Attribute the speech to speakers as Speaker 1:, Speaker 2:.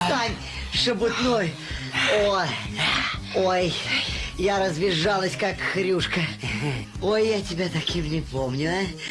Speaker 1: Тань, шебутной. Ой, ой, я разбежалась как хрюшка. Ой, я тебя таким не помню, а.